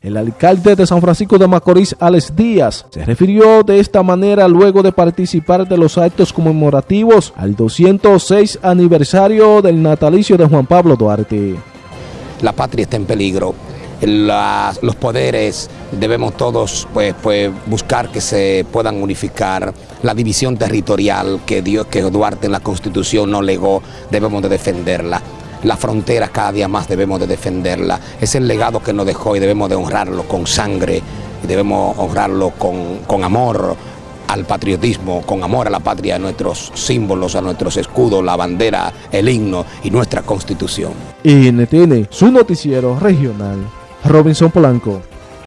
El alcalde de San Francisco de Macorís, Alex Díaz, se refirió de esta manera luego de participar de los actos conmemorativos al 206 aniversario del natalicio de Juan Pablo Duarte. La patria está en peligro. Los poderes debemos todos pues, pues, buscar que se puedan unificar. La división territorial que, que Duarte en la Constitución no legó, debemos de defenderla la frontera cada día más debemos de defenderla. Es el legado que nos dejó y debemos de honrarlo con sangre, y debemos honrarlo con, con amor al patriotismo, con amor a la patria, a nuestros símbolos, a nuestros escudos, la bandera, el himno y nuestra constitución. NTN, su noticiero regional, Robinson Polanco.